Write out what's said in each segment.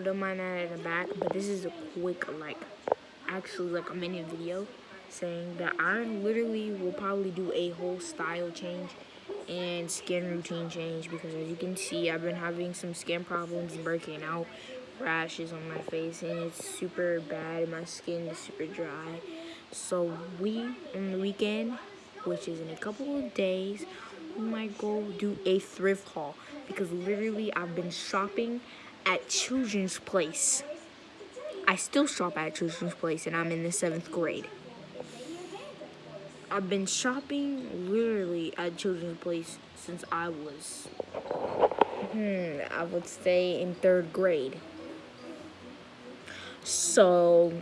don't mind that the back, but this is a quick, like, actually, like a minute video saying that I literally will probably do a whole style change and skin routine change because as you can see, I've been having some skin problems breaking out, rashes on my face, and it's super bad. My skin is super dry. So we, on the weekend, which is in a couple of days, we might go do a thrift haul because literally I've been shopping at Children's Place. I still shop at Children's Place and I'm in the seventh grade. I've been shopping literally at Children's Place since I was, hmm, I would say in third grade. So,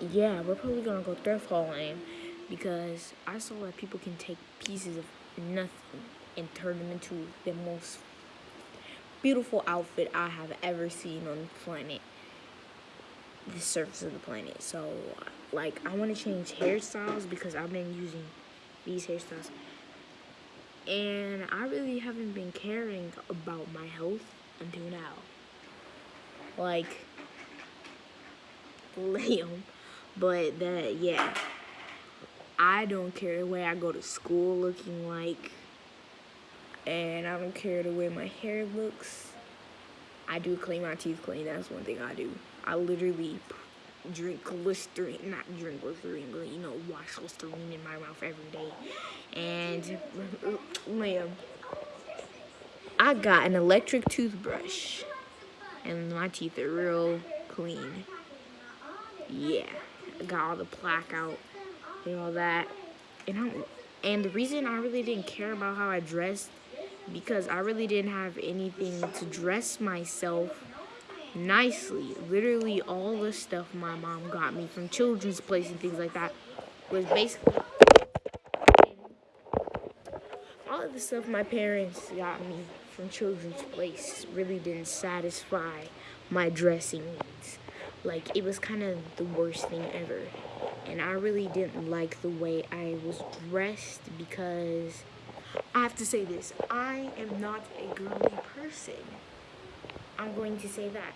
yeah, we're probably gonna go thrift hauling because I saw that people can take pieces of nothing and turn them into the most beautiful outfit I have ever seen on the planet. The surface of the planet. So, like, I want to change hairstyles because I've been using these hairstyles. And I really haven't been caring about my health until now. Like, Liam. But that, yeah. I don't care the way I go to school looking like. And I don't care the way my hair looks. I do clean my teeth clean. That's one thing I do. I literally drink Listerine, not drink Listerine, but you know, wash Listerine in my mouth every day. And, Liam, I got an electric toothbrush. And my teeth are real clean. Yeah, I got all the plaque out and all that. And I'm, and the reason I really didn't care about how I dressed because I really didn't have anything to dress myself nicely. Literally all the stuff my mom got me from children's place and things like that was basically all of the stuff my parents got me from children's place really didn't satisfy my dressing needs. Like it was kind of the worst thing ever. And I really didn't like the way I was dressed because I have to say this. I am not a girly person. I'm going to say that.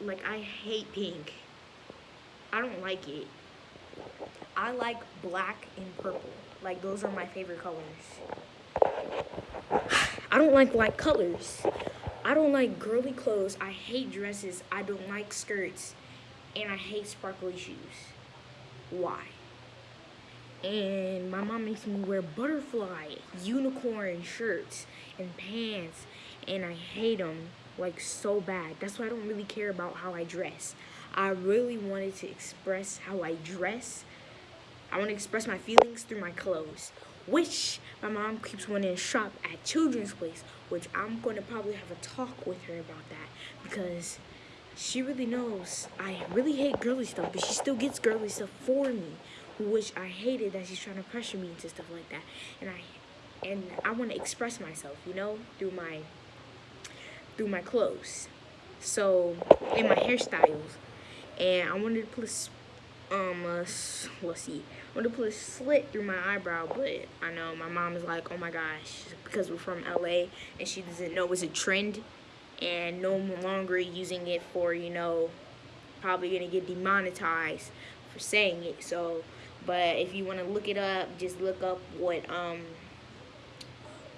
Like, I hate pink. I don't like it. I like black and purple. Like, those are my favorite colors. I don't like light colors. I don't like girly clothes. I hate dresses. I don't like skirts. And I hate sparkly shoes. Why? And my mom makes me wear butterfly unicorn shirts and pants and I hate them like so bad. That's why I don't really care about how I dress. I really wanted to express how I dress. I want to express my feelings through my clothes which my mom keeps wanting to shop at children's place which I'm going to probably have a talk with her about that because she really knows I really hate girly stuff but she still gets girly stuff for me which I hated that she's trying to pressure me into stuff like that. And I and I want to express myself, you know, through my through my clothes. So in my hairstyles, and I wanted to put a, um a, let's see, I wanted to put a slit through my eyebrow, but I know my mom is like, oh my gosh, because we're from LA and she doesn't know it's a trend, and no longer using it for you know, probably gonna get demonetized for saying it. So but if you want to look it up, just look up what um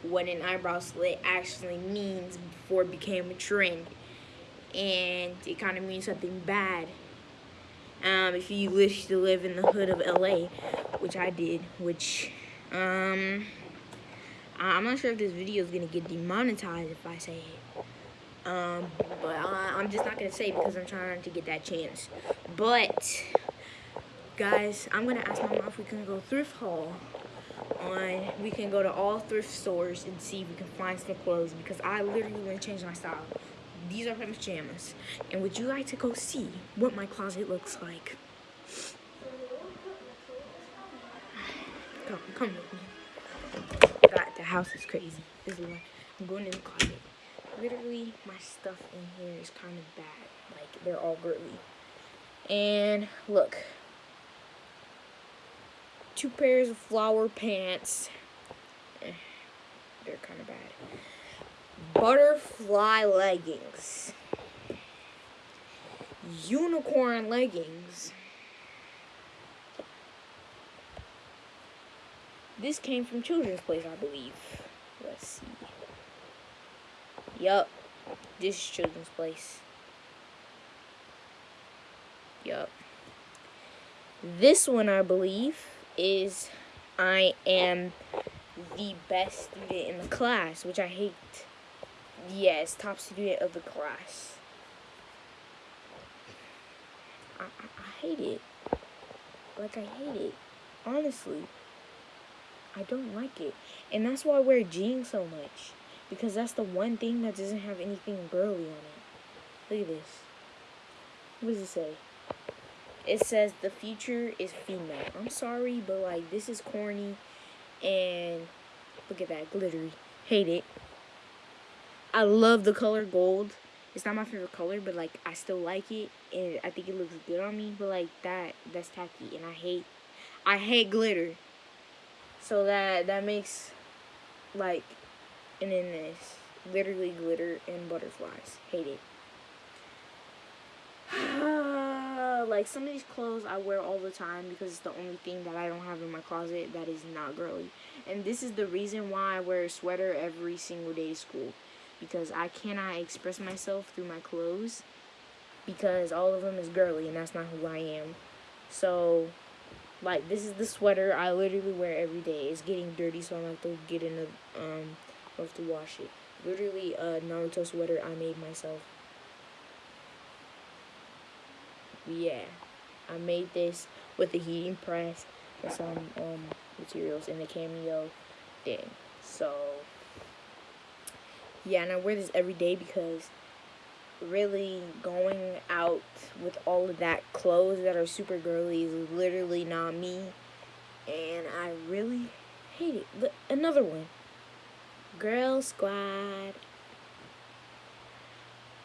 what an eyebrow slit actually means before it became a trend. And it kind of means something bad. Um, if you wish to live in the hood of LA, which I did, which, um, I'm not sure if this video is going to get demonetized if I say it. Um, but I, I'm just not going to say because I'm trying to get that chance. But, guys, I'm gonna ask my mom if we can go thrift haul on we can go to all thrift stores and see if we can find some clothes because I literally want to change my style. These are my pajamas. And would you like to go see what my closet looks like? Come, come with me. The house is crazy. This is why I'm going in the closet. Literally, my stuff in here is kind of bad. Like, they're all girly. And look, two pairs of flower pants. Eh, they're kind of bad. Butterfly leggings. unicorn leggings. This came from Children's Place, I believe. Let's see. Yup. This is Children's Place. Yup. This one, I believe, is I am the best student in the class, which I hate. Yes, top student of the class. I, I, I hate it. Like, I hate it. Honestly. I don't like it. And that's why I wear jeans so much. Because that's the one thing that doesn't have anything girly on it. Look at this. What does it say? It says the future is female. I'm sorry, but like this is corny and look at that glittery. Hate it. I love the color gold. It's not my favorite color, but like I still like it and I think it looks good on me, but like that that's tacky and I hate I hate glitter. So that that makes like and then this literally glitter and butterflies. Hate it. Like some of these clothes I wear all the time because it's the only thing that I don't have in my closet that is not girly. And this is the reason why I wear a sweater every single day to school. Because I cannot express myself through my clothes because all of them is girly and that's not who I am. So like this is the sweater I literally wear every day. It's getting dirty so I'm gonna have to get in a um I have to wash it. Literally a Naruto sweater I made myself. Yeah. I made this with a heating press and some um materials in the cameo thing. So yeah, and I wear this every day because really going out with all of that clothes that are super girly is literally not me. And I really hate it. But another one. Girl Squad.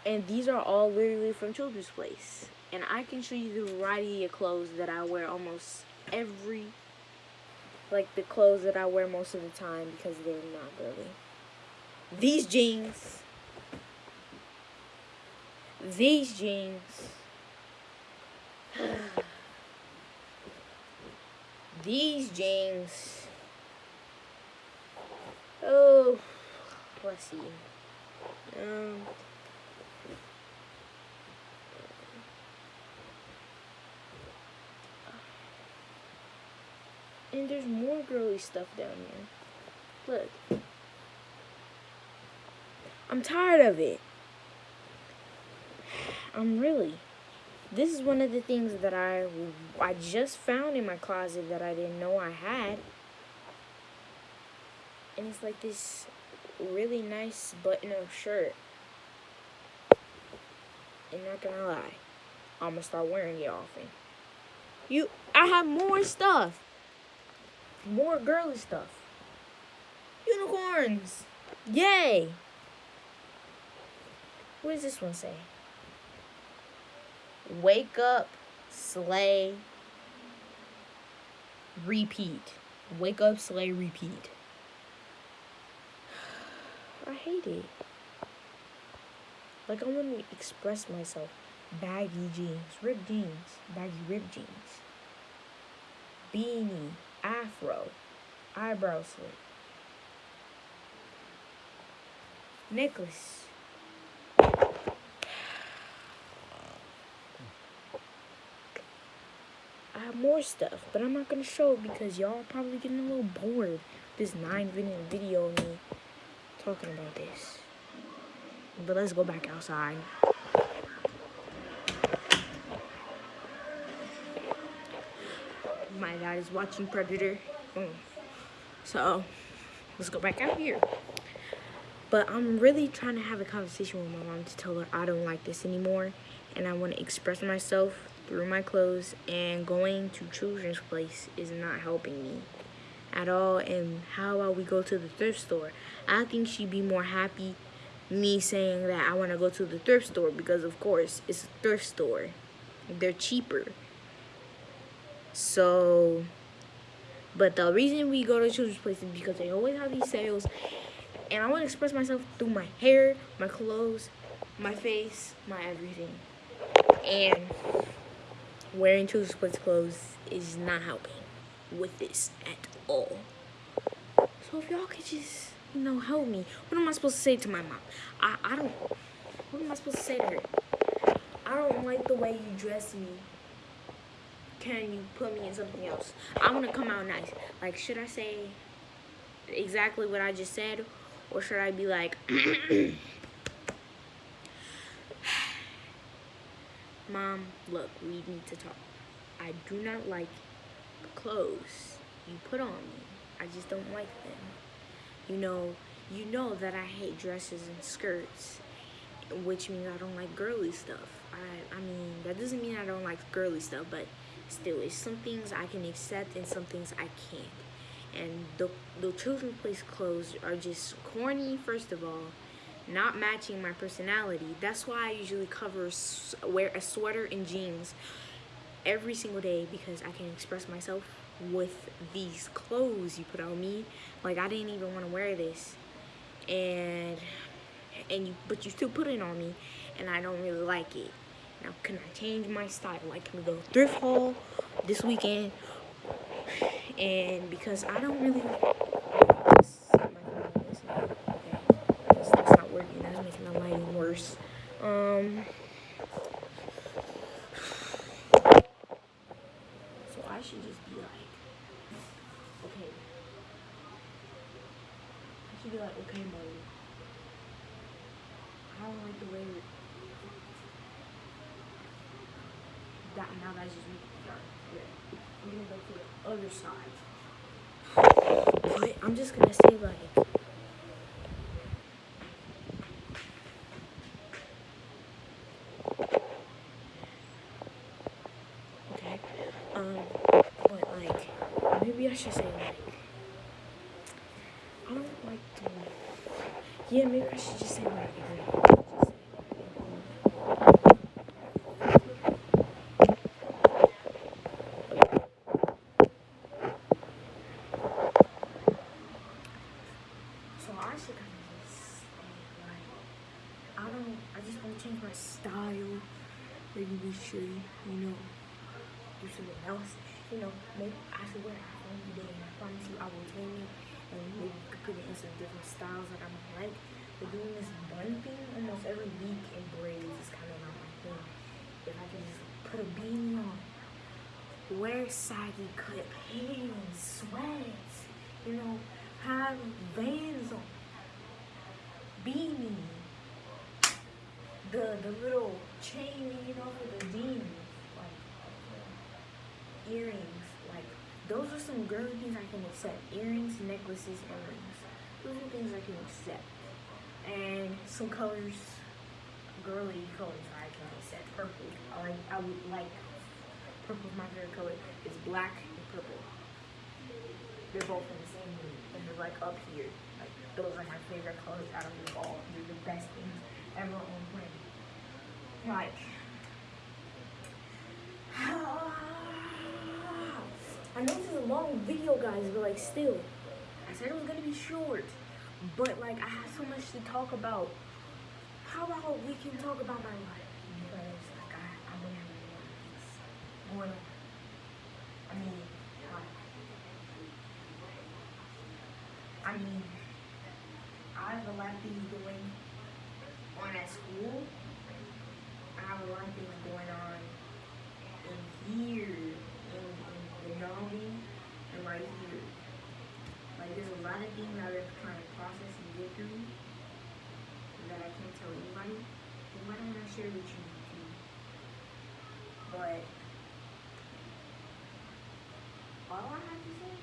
And these are all literally from Children's Place. And I can show you the variety of clothes that I wear almost every, like the clothes that I wear most of the time because they're not girly. These jeans these jeans. These jeans. Oh, let's see. Um, and there's more girly stuff down here. Look. I'm tired of it. I'm really. This is one of the things that I I just found in my closet that I didn't know I had. And it's like this really nice button-up shirt. And not gonna lie, I'm gonna start wearing it often. You, I have more stuff. More girly stuff. Unicorns. Yay. What does this one say? Wake up, slay, repeat. Wake up, slay, repeat. I hate it. Like I want to express myself. Baggy jeans, ripped jeans, baggy ripped jeans. Beanie, afro, eyebrow slit. Necklace. I have more stuff, but I'm not gonna show it because y'all are probably getting a little bored. This nine minute video of me talking about this. But let's go back outside. My dad is watching Predator. Mm. So let's go back out here. But I'm really trying to have a conversation with my mom to tell her I don't like this anymore and I want to express myself through my clothes and going to children's place is not helping me at all and how about we go to the thrift store i think she'd be more happy me saying that i want to go to the thrift store because of course it's a thrift store they're cheaper so but the reason we go to children's place is because they always have these sales and i want to express myself through my hair my clothes my face my everything And wearing two sports clothes is not helping with this at all. So if y'all could just, you know, help me. What am I supposed to say to my mom? I, I don't, what am I supposed to say to her? I don't like the way you dress me. Can you put me in something else? I want to come out nice. Like, should I say exactly what I just said? Or should I be like, Mom, look, we need to talk. I do not like the clothes you put on me. I just don't like them. You know, you know that I hate dresses and skirts, which means I don't like girly stuff. I, I mean, that doesn't mean I don't like girly stuff, but still, it's some things I can accept and some things I can't. And the, the children's place clothes are just corny, first of all, not matching my personality. That's why I usually cover, wear a sweater and jeans every single day because I can express myself with these clothes you put on me. Like I didn't even want to wear this, and and you but you still put it on me, and I don't really like it. Now can I change my style? Like can we go thrift haul this weekend? And because I don't really. That's not working. That's making the lighting worse. Um. I should just be like, okay. I should be like, okay, mom. I don't like the way that now that's just me. I'm gonna go to the other side. I'm just gonna say like Okay. Um but like maybe I should say like I don't like to yeah maybe I should just say like So I should kind of just like I don't I just want to change my style maybe we should you know else you know maybe I should wear every day. And I promise you, I will tame it and maybe you could put it in some different styles that I might like. But doing this bun thing almost every week in braids is kind of not my thing. If I can just put a beanie on, wear saggy cut pants, sweats, you know, have Vans on, beanie, the the little chain, you know, for the jeans, like earrings Like, those are some girly things I can accept. Earrings, necklaces, and rings. Those are things I can accept. And some colors, girly colors I can accept. Purple. I like I would like purple is my favorite color. It's black and purple. They're both in the same mood. And they're like up here. Like those are my favorite colors out of them all. They're the best things ever on planet. Like I know this is a long video, guys, but like still, I said it was gonna be short, but like I have so much to talk about. How about we can talk about my life? Because like I, I've been having a lot of things going on. I mean, like, I mean, I have a lot of things going on at school. I have a lot of things going on in here and right here. Like there's a lot of things that I'm trying to process and get through that I can't tell anybody. And why don't I share with you too? But all I have to say,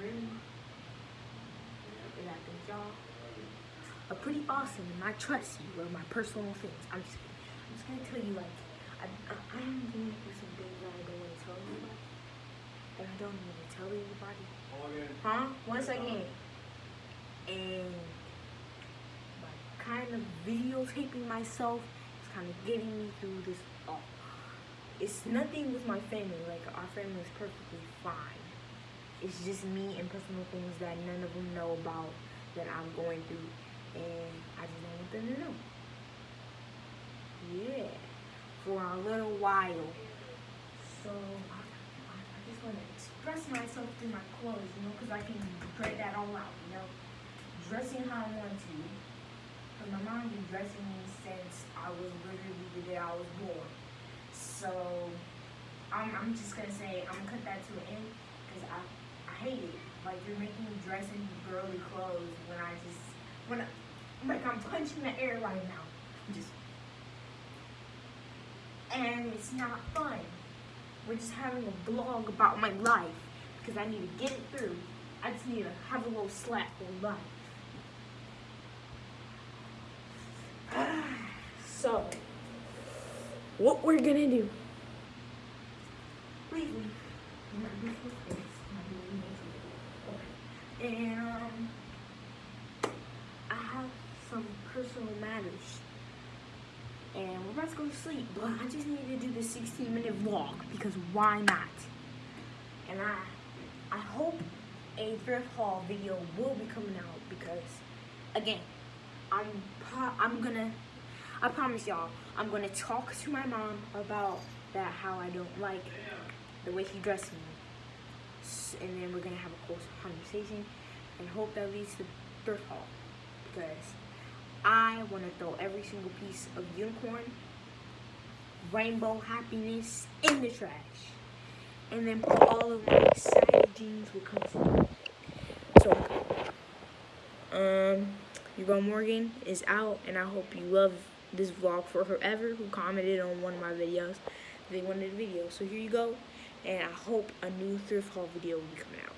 really, is I think y'all are pretty awesome and I trust you with my personal things. I'm just I'm just gonna tell you like I, I, I'm going through some things that I don't want to tell you about. I don't even tell anybody. Huh? One second. And like kind of videotaping myself is kind of getting me through this. Oh, it's nothing with my family. Like our family is perfectly fine. It's just me and personal things that none of them know about that I'm going through, and I just don't want them to know. Yeah. For a little while. So want to express myself through my clothes, you know, because I can get that all out, you know. Dressing how I want to. But my mom been dressing me since I was literally the day I was born. So I'm, I'm just gonna say I'm gonna cut that to an end because I I hate it. Like you're making me dress in girly clothes when I just when I, like I'm punching the air right now. I'm just and it's not fun. We're just having a vlog about my life because I need to get it through. I just need to have a little slap on life. so, what we're gonna do? And um, I have some personal matters and we're about to go to sleep. But I just need to do this 16 minute vlog because why not? And I, I hope a thrift haul video will be coming out because, again, I'm I'm gonna, I promise y'all, I'm gonna talk to my mom about that how I don't like the way she dressed me, and then we're gonna have a close conversation, and hope that leads to thrift haul because I want to throw every single piece of unicorn rainbow happiness in the trash. And then put all of my side jeans with comfort. So, um, Hugo Morgan is out, and I hope you love this vlog for whoever who commented on one of my videos. They wanted a video. So here you go, and I hope a new thrift haul video will be coming out.